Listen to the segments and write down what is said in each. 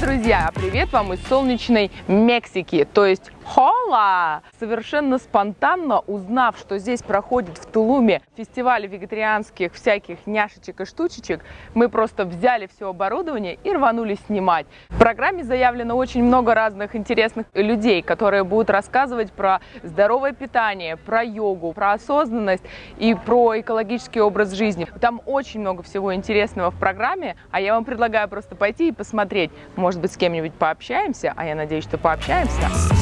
Друзья! Привет вам из солнечной Мексики, то есть Хола! Совершенно спонтанно узнав, что здесь проходит в Тулуме фестиваль вегетарианских всяких няшечек и штучечек, мы просто взяли все оборудование и рванули снимать. В программе заявлено очень много разных интересных людей, которые будут рассказывать про здоровое питание, про йогу, про осознанность и про экологический образ жизни. Там очень много всего интересного в программе, а я вам предлагаю просто пойти и посмотреть. Может быть, с кем-нибудь пообщаемся, а я надеюсь, что пообщаемся.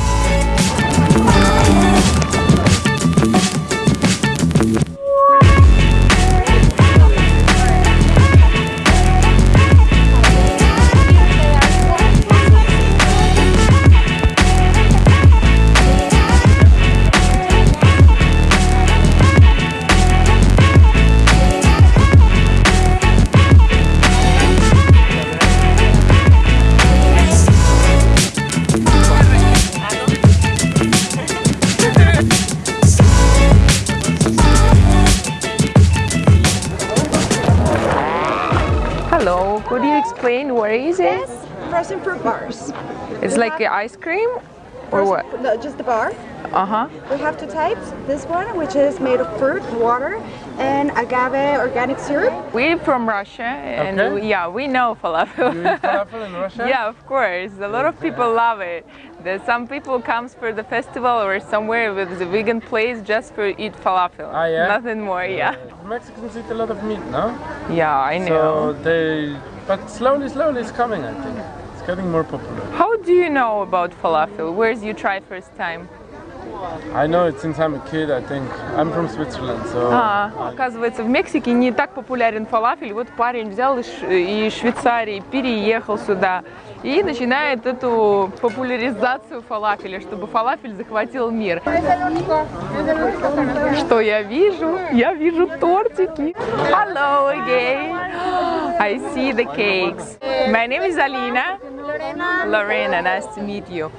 Hello, It's ice cream or what? No, just the bar. Uh-huh. We have two types. This one, which is made of fruit, water, and agave organic syrup. We're from Russia and Okay. we, yeah, we know falafel. You eat falafel in Russia? Yeah, of course. A lot of people love it. There's some people comes for the festival or somewhere with the vegan place just for eat falafel. Ah, yeah? Nothing more, yeah. Mexicans eat a lot of meat, no? Yeah, I know. So know. they, but slowly, slowly it's coming. I think it's getting more popular. How do you know about falafel? Where's you try first time? I know it since I'm a kid. I think I'm from Switzerland, so А, оказывается, в Мексике не так популярен фалафель. Вот парень взял из Швейцарии, переехал сюда и начинает эту популяризацию фалафеля, чтобы фалафель захватил мир. Что я вижу? Я вижу тортики. Hello again. I see the cakes. My name is Alina. Lorena, nice to meet you.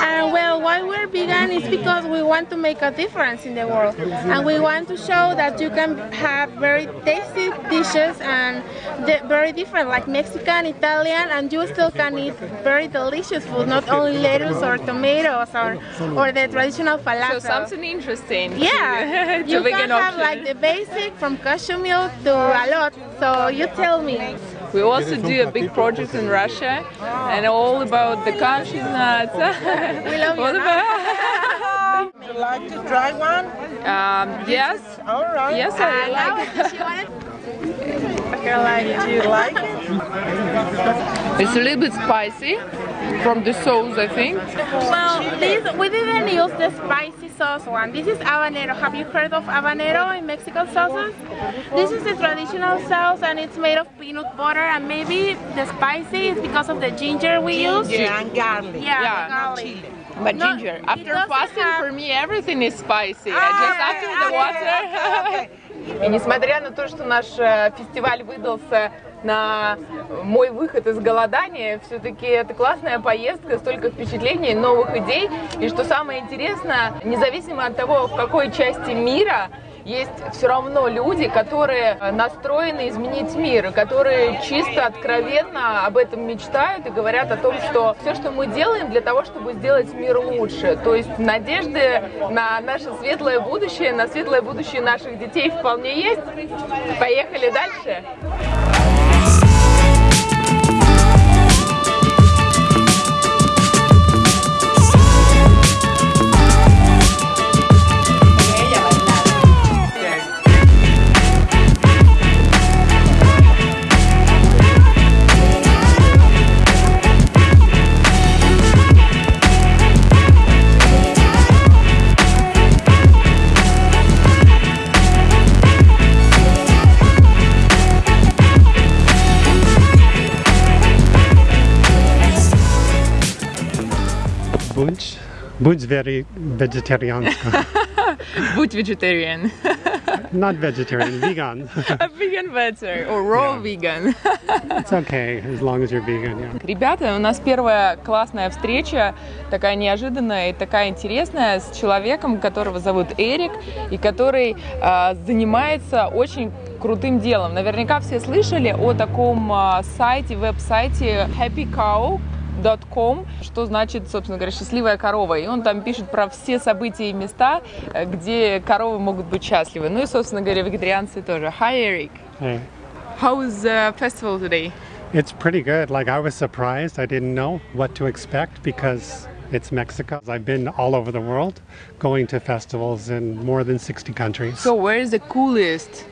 And well, why we're vegan is because we want to make a difference in the world, and we want to show that you can have very tasty dishes and very different, like Mexican, Italian, and you still can eat very delicious food, not only lettuce or tomatoes or or the traditional falafel. So something interesting. yeah, you can have option. like the basic from cashew milk to a lot. So you tell me. We also do a big project in Russia and all about the cashew nuts. We love you. What about? Would you like to try one? um, yes, All right. yes, I I like. it. She wanted Do you like it? It's a little bit spicy from the sauce, I think. Well, this we didn't use the spicy sauce one. This is habanero. Have you heard of habanero in Mexican sauces? This is the traditional sauce and it's made of peanut butter and maybe the spicy is because of the ginger we use. Ginger and garlic. Yeah, Yeah, the garlic. chili. But No, ginger, it after doesn't fasting, have- for me everything is spicy. I Ah, just after the water. И несмотря на то, что наш э, фестиваль выдался на мой выход из голодания, все-таки это классная поездка, столько впечатлений, новых идей. И что самое интересное, независимо от того, в какой части мира, есть все равно люди, которые настроены изменить мир, которые чисто откровенно об этом мечтают и говорят о том, что все, что мы делаем для того, чтобы сделать мир лучше. То есть надежды на наше светлое будущее, на светлое будущее наших детей вполне есть. Поехали дальше. Будь, very vegetarianska. Будь vegetarian. Not vegetarian, vegan. A vegan better or raw vegan. It's okay as long as you're vegan. Yeah. Ребята, у нас первая классная встреча, такая неожиданная и такая интересная, с человеком, которого зовут Эрик, и который а, занимается очень крутым делом. Наверняка все слышали о таком а, сайте, веб-сайте Happy Cow. happycow.com, что значит, собственно говоря, счастливая корова. И он там пишет про все события и места, э, где коровы могут быть счастливы. Ну и, собственно говоря, вегетарианцы тоже. Hi, Eric. Hey. How is the festival today? It's pretty good. Like I was surprised. I didn't know what to expect because it's Mexico. I've been all over the world, going to festivals in more than 60 countries. So where is the coolest?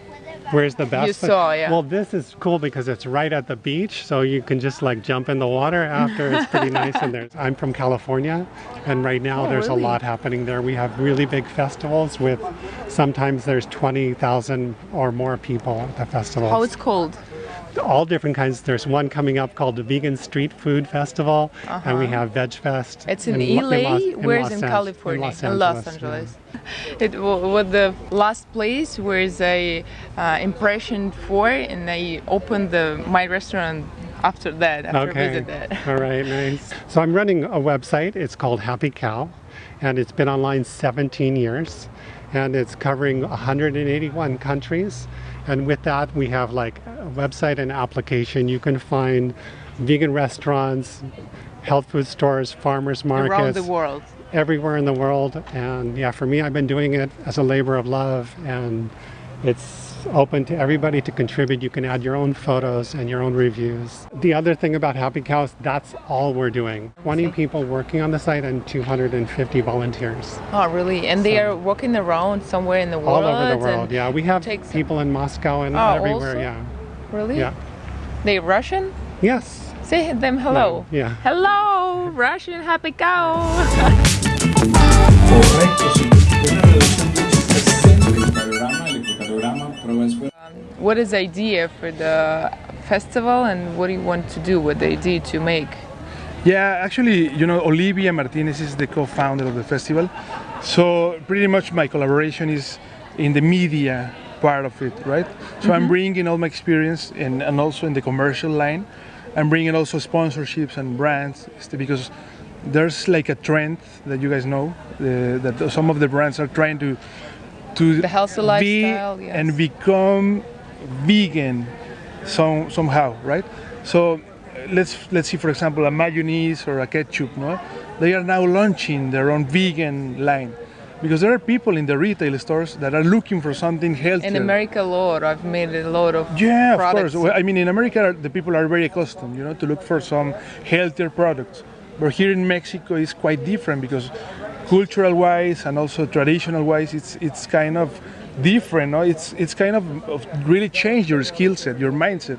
Where's the best? You saw, yeah. Well, this is cool because it's right at the beach, so you can just like jump in the water after. It's pretty nice in there. I'm from California, and right now Oh, there's really? a lot happening there. We have really big festivals with sometimes there's 20,000 or more people at the festivals. How it's called? All different kinds. There's one coming up called the Vegan Street Food Festival, and we have Veg Fest. Uh-huh. It's in, Lo- LA. Los- Where's Los in Ange- California? In Los In Angeles. Los Angeles. It was the last place where is a uh, impression for, and I opened the my restaurant after that. After Okay. visit that. All right, nice. So I'm running a website. It's called Happy Cow, and it's been online 17 years, and it's covering 181 countries. And with that, we have like website and application. You can find vegan restaurants, health food stores, farmers markets, Around the world. everywhere in the world. And yeah, for me, I've been doing it as a labor of love, and it's open to everybody to contribute. You can add your own photos and your own reviews. The other thing about Happy Cows, that's all we're doing. 20 people working on the site and 250 volunteers Oh, really? And they are walking around somewhere in the world. all over the world. Yeah, we have people in Moscow and Oh, everywhere. also? Yeah, Really? yeah, They Russian? yes. Say them hello. Yeah. Hello, Russian happy cow. Correcto, señor. Una reducción de un 60 electrocardiograma, electrocardiograma, prueba de suero. What is the idea for the festival, and what do you want to do with the idea to make? Yeah, actually, you know, Olivia Martinez is the co-founder of the festival. So pretty much my collaboration is in the media part of it, right? So I'm bringing all my experience and, and also in the commercial line. I'm bringing also sponsorships and brands because there's like a trend that you guys know uh, that some of the brands are trying to to The healthy be lifestyle, yes. and become vegan some, somehow, right? So let's let's see, for example, a mayonnaise or a ketchup. No, they are now launching their own vegan line because there are people in the retail stores that are looking for something healthier. In America, a lot. I've made a lot of Yeah, of course. I mean, in America, the people are very accustomed, you know, to look for some healthier products. But here in Mexico, it's quite different because cultural-wise and also traditional-wise, it's it's kind of different. No? It's it's kind of, of really changed your skill set, your mindset.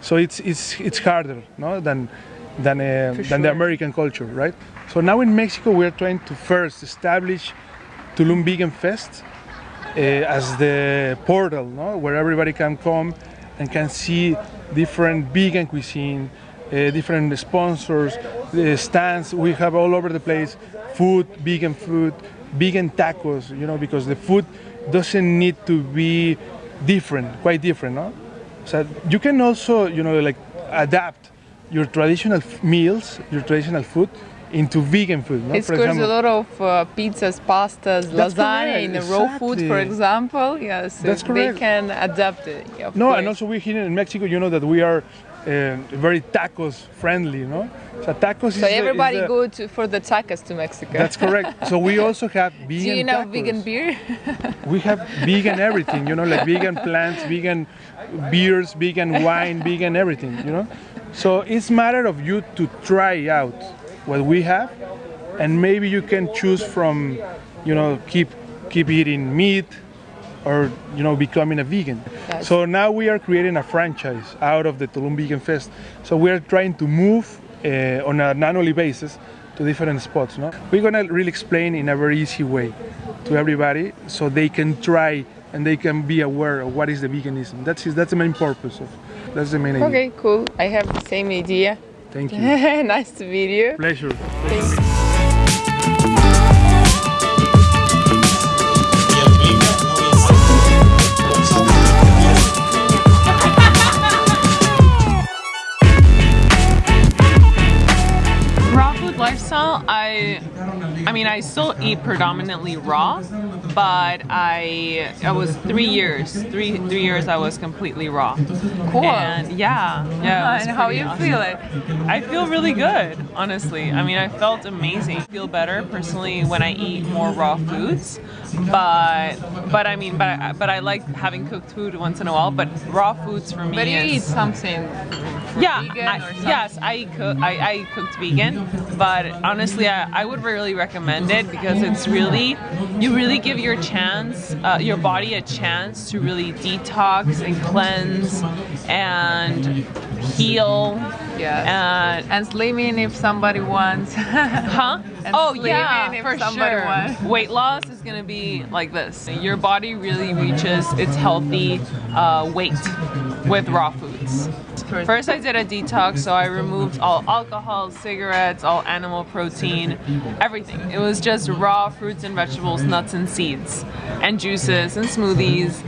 So it's it's it's harder, no, than than uh, than sure. the American culture, right? So now in Mexico, we're trying to first establish Tulum Vegan Fest uh, as the portal, no? where everybody can come and can see different vegan cuisine, uh, different sponsors, uh, stands. We have all over the place food, vegan food, vegan tacos. You know, because the food doesn't need to be different, quite different, no? So you can also, you know, like adapt your traditional meals, your traditional food, into vegan food. No? It's For course a lot of uh, pizzas, pastas, That's lasagna correct, in the raw food, for example. Yes, That's they correct. can adapt it. No, course. and also we here in Mexico, you know that we are uh, very tacos friendly, no? So tacos is So the- everybody the- go to for the tacos to Mexico. That's correct. So we also have vegan. Do you know tacos. vegan beer? We have vegan everything, you know, like vegan plants, vegan beers, vegan wine, vegan everything, you know. So it's matter of you to try out what we have, and maybe you can choose from, you know, keep keep eating meat, or you know, becoming a vegan. So now we are creating a franchise out of the Tulum Vegan Fest. So we are trying to move uh, on an annually basis to different spots. No? We're gonna really explain in a very easy way to everybody, so they can try and they can be aware of what is the veganism. That's that's the main purpose of. That's the main idea. okay, cool. I have the same idea. Thank you. nice to meet you. Pleasure. Raw food lifestyle. I I, I mean, I still eat predominantly raw, but I, I was three years, three three years I was completely raw. Cool. And yeah, yeah. and how you awesome. feel it? I feel really good, honestly. I mean, I felt amazing. I feel better personally when I eat more raw foods, but but I mean, but I, but I like having cooked food once in a while. But raw foods for me But you is eat something yeah, I- yes, I I, I cooked vegan, but honestly, I, I would really recommend it because it's really, you really give your chance, uh, your body a chance to really detox and cleanse and heal. Yes. And and slimming if somebody wants. huh? And oh yeah, if for somebody sure. wants. Weight loss is gonna be like this. Your body really reaches its healthy uh, weight with raw foods. First, I did a detox, so I removed all alcohol, cigarettes, all animal protein, everything. It was just raw fruits and vegetables, nuts and seeds, and juices and smoothies.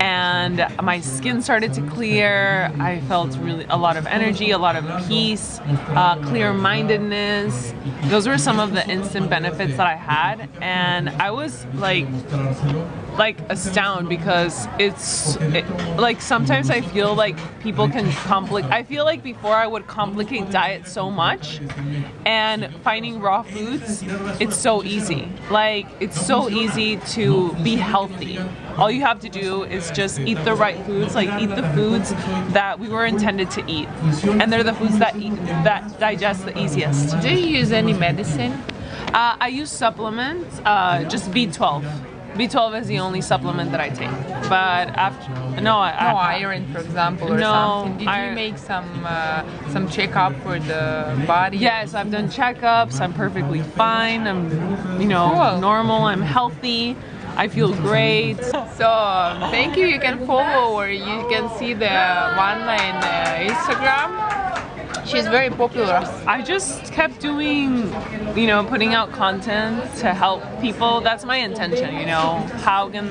And my skin started to clear. I felt really a lot of energy, a lot of peace, uh, clear mindedness. Those were some of the instant benefits that I had. And I was like, like astounded because it's it, like sometimes I feel like people can complicate. I feel like before I would complicate diet so much, and finding raw foods, it's so easy. Like it's so easy to be healthy. All you have to do is just eat the right foods, like eat the foods that we were intended to eat, and they're the foods that eat, that digest the easiest. Do you use any medicine? Uh, I use supplements, uh, just B12. B12 is the only supplement that I take. But after, no, I, No I, iron, for example, or No, something. Did I- you make some uh, some checkup for the body? Yes, I've done checkups. I'm perfectly fine. I'm, you know, Cool. normal. I'm healthy. I feel great. So thank you. You can follow or you can see the one in uh, Instagram. She's very popular. I just kept doing, you know, putting out content to help people. That's my intention, you know. How can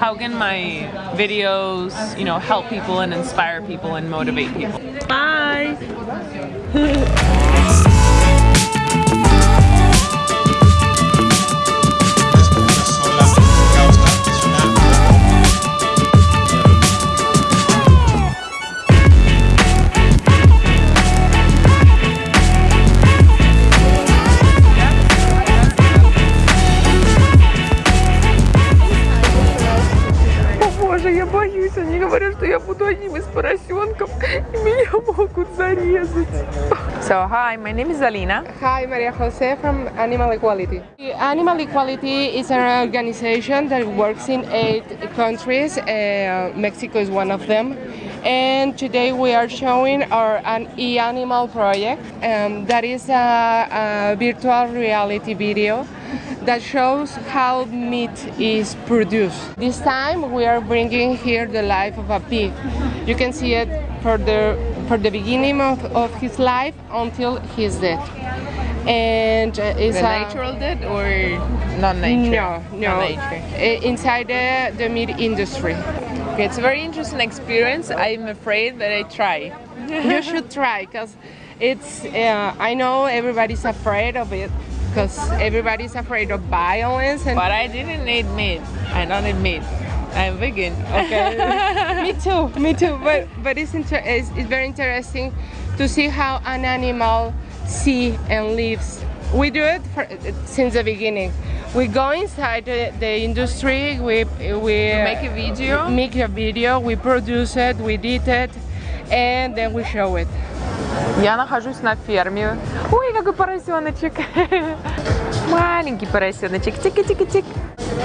how can my videos, you know, help people and inspire people and motivate people? Bye. говорят, что я буду одним из поросенков, и меня могут зарезать. So, hi, my name is Alina. Hi, Maria Jose from Animal Equality. Animal Equality is an organization that works in eight countries. Uh, Mexico is one of them. And today we are showing our an e-animal project. Um, that is a, a virtual reality video that shows how meat is produced. This time we are bringing here the life of a pig. You can see it for the for the beginning of, of his life until he's dead. And uh, it's The a, natural dead or non-nature? no, no, Non-nature. inside the, the meat industry. Okay, it's a very interesting experience. I'm afraid that I try. you should try because it's. Uh, I know everybody's afraid of it because everybody's afraid of violence and. But I didn't eat meat. I don't eat meat. I'm vegan. Okay. me too. Me too. But but it's, inter- it's it's very interesting to see how an animal see and lives. We do it for, since the beginning. We go inside the, the industry. We we make a video? Make a video. We produce it. We edit it, and then we show it. Я нахожусь на ферме. Ой, какой поросеночек. Маленький поросеночек. Тики-тики-тик.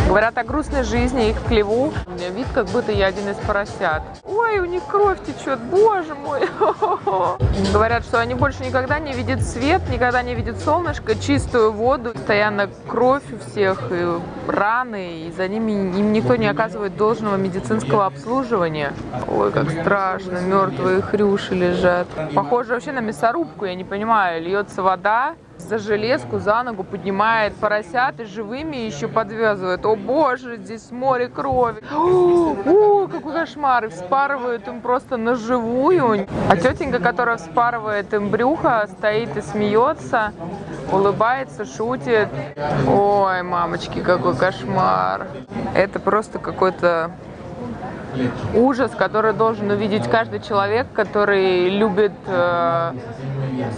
Говорят о грустной жизни их в хлеву. У меня вид, как будто я один из поросят. Ой, у них кровь течет, боже мой. Говорят, что они больше никогда не видят свет, никогда не видят солнышко, чистую воду. Постоянно кровь у всех, и раны, и за ними им никто не оказывает должного медицинского обслуживания. Ой, как страшно, мертвые хрюши лежат. Похоже вообще на мясорубку, я не понимаю. Льется вода, за железку, за ногу поднимает поросят и живыми еще подвязывает. О боже, здесь море крови. О, какой кошмар. И вспарывают им просто на живую. А тетенька, которая вспарывает им брюхо, стоит и смеется. улыбается, шутит. Ой, мамочки, какой кошмар. Это просто какой-то ужас, который должен увидеть каждый человек, который любит э,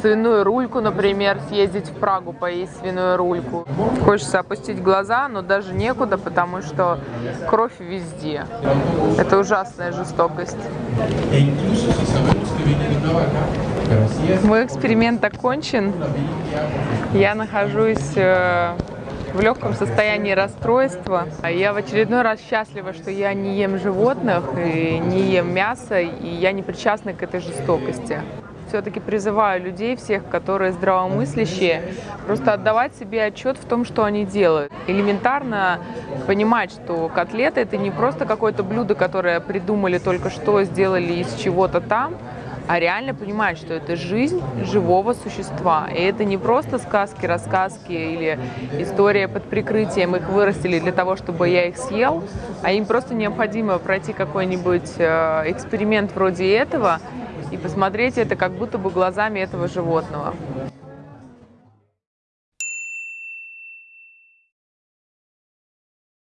свиную рульку, например, съездить в Прагу, поесть свиную рульку. Хочется опустить глаза, но даже некуда, потому что кровь везде. Это ужасная жестокость. Мой эксперимент окончен. Я нахожусь э, в легком состоянии расстройства. Я в очередной раз счастлива, что я не ем животных и не ем мясо, и я не причастна к этой жестокости. Все-таки призываю людей, всех, которые здравомыслящие, просто отдавать себе отчет в том, что они делают. Элементарно понимать, что котлета это не просто какое-то блюдо, которое придумали только что, сделали из чего-то там, а реально понимать, что это жизнь живого существа. И это не просто сказки, рассказки или история под прикрытием, их вырастили для того, чтобы я их съел, а им просто необходимо пройти какой-нибудь э, эксперимент вроде этого и посмотреть это как будто бы глазами этого животного.